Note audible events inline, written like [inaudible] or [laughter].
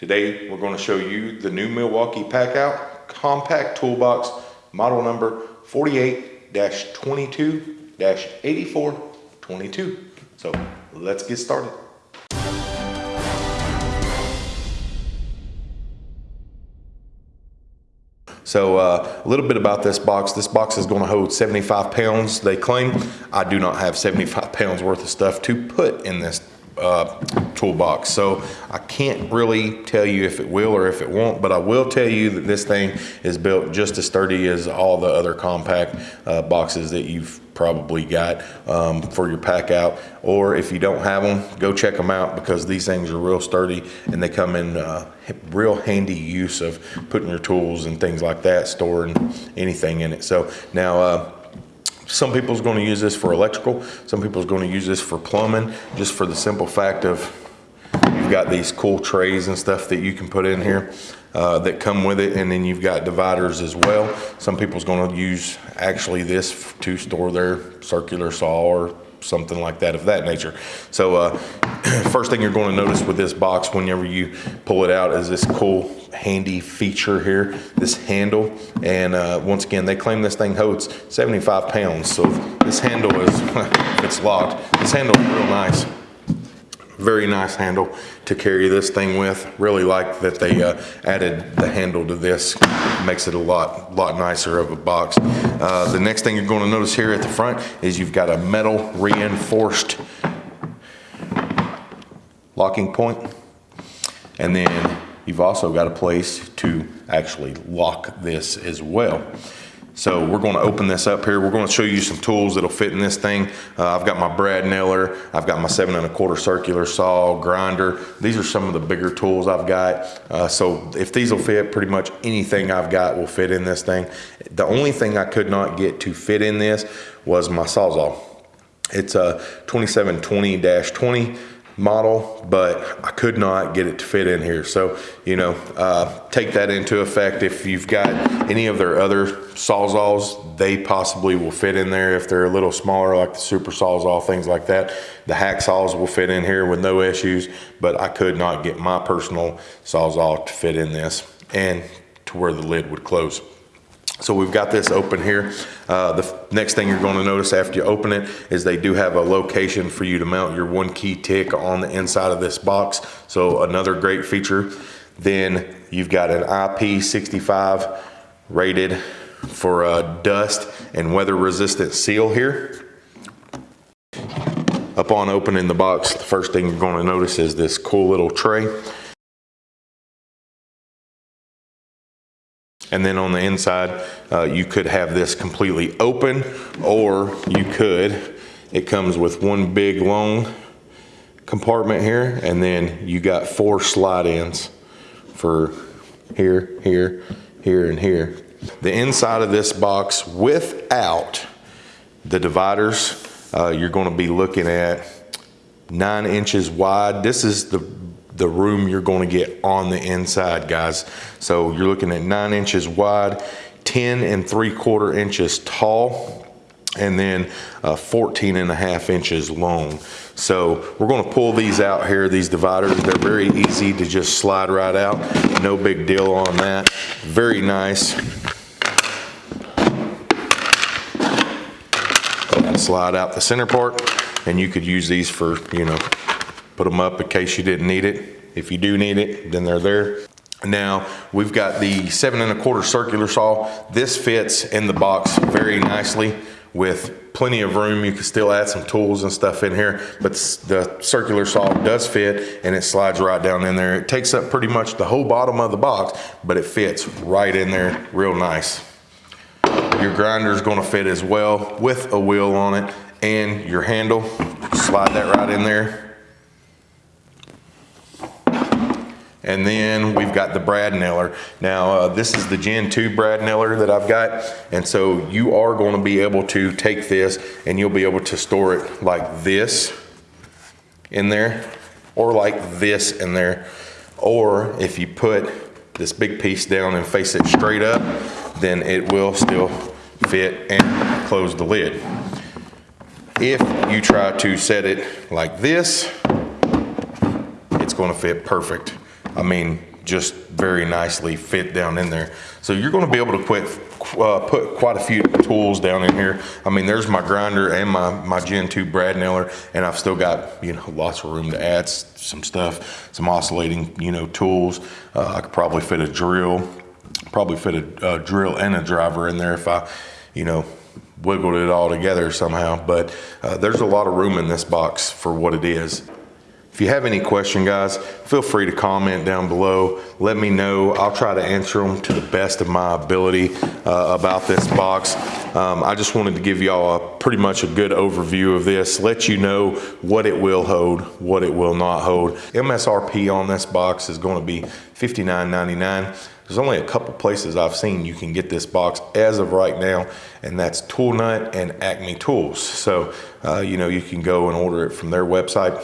Today, we're gonna show you the new Milwaukee Packout Compact Toolbox, model number 48-22-8422. So let's get started. So uh, a little bit about this box. This box is gonna hold 75 pounds, they claim. I do not have 75 [laughs] pounds worth of stuff to put in this uh, toolbox. So I can't really tell you if it will or if it won't, but I will tell you that this thing is built just as sturdy as all the other compact uh, boxes that you've probably got um, for your Packout. Or if you don't have them, go check them out because these things are real sturdy and they come in uh, real handy use of putting your tools and things like that, storing anything in it. So now, uh, some people's going to use this for electrical. Some people's going to use this for plumbing, just for the simple fact of you've got these cool trays and stuff that you can put in here uh, that come with it. And then you've got dividers as well. Some people's going to use actually this to store their circular saw or something like that of that nature. So uh, [clears throat] first thing you're going to notice with this box whenever you pull it out is this cool handy feature here, this handle. And uh, once again, they claim this thing holds 75 pounds. So this handle is, [laughs] it's locked, this handle is real nice. Very nice handle to carry this thing with. Really like that they uh, added the handle to this. Makes it a lot, lot nicer of a box. Uh, the next thing you're going to notice here at the front is you've got a metal reinforced locking point. And then you've also got a place to actually lock this as well. So we're going to open this up here. We're going to show you some tools that'll fit in this thing. Uh, I've got my brad nailer. I've got my seven and a quarter circular saw, grinder. These are some of the bigger tools I've got. Uh, so if these will fit, pretty much anything I've got will fit in this thing. The only thing I could not get to fit in this was my Sawzall. It's a 2720-20 model, but I could not get it to fit in here. So, you know, uh, take that into effect. If you've got any of their other Sawzalls, they possibly will fit in there if they're a little smaller, like the Super Sawzall, things like that. The hacksaws will fit in here with no issues, but I could not get my personal Sawzall to fit in this and to where the lid would close. So we've got this open here. Uh, the next thing you're going to notice after you open it is they do have a location for you to mount your ONE-KEY tick on the inside of this box. So another great feature. Then you've got an IP65 rated for dust and weather resistant seal here. Upon opening the box, the first thing you're going to notice is this cool little tray. And then on the inside, uh, you could have this completely open or you could, it comes with one big long compartment here and then you got four slide ins for here, here, here, and here. The inside of this box without the dividers, uh, you're gonna be looking at nine inches wide. This is the the room you're going to get on the inside, guys. So you're looking at nine inches wide, 10 and three quarter inches tall, and then uh, 14 and a half inches long. So we're gonna pull these out here, these dividers. They're very easy to just slide right out. No big deal on that. Very nice. Slide out the center part and you could use these for, you know, put them up in case you didn't need it. If you do need it, then they're there. Now, we've got the seven and a quarter circular saw. This fits in the box very nicely with plenty of room. You can still add some tools and stuff in here, but the circular saw does fit and it slides right down in there. It takes up pretty much the whole bottom of the box, but it fits right in there real nice. Your grinder is gonna fit as well with a wheel on it and your handle. Slide that right in there And then we've got the brad nailer. Now, uh, this is the Gen 2 brad nailer that I've got. And so you are going to be able to take this and you'll be able to store it like this in there or like this in there. Or if you put this big piece down and face it straight up, then it will still fit and close the lid. If you try to set it like this, it's gonna fit perfect. I mean, just very nicely fit down in there. So you're gonna be able to quit, uh, put quite a few tools down in here. I mean, there's my grinder and my, my Gen 2 brad nailer, and I've still got, you know, lots of room to add some stuff, some oscillating, you know, tools. Uh, I could probably fit a drill, probably fit a, uh drill and a driver in there if I, you know, wiggled it all together somehow. But uh, there's a lot of room in this box for what it is. If you have any question, guys, feel free to comment down below. Let me know. I'll try to answer them to the best of my ability uh, about this box. Um, I just wanted to give y'all pretty much a good overview of this, let you know what it will hold, what it will not hold. MSRP on this box is going to be $59.99. There's only a couple places I've seen you can get this box as of right now, and that's Toolnut and Acme Tools. So, uh, you know, you can go and order it from their website.